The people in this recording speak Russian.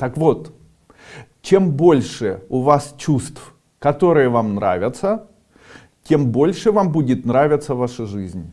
Так вот, чем больше у вас чувств, которые вам нравятся, тем больше вам будет нравиться ваша жизнь.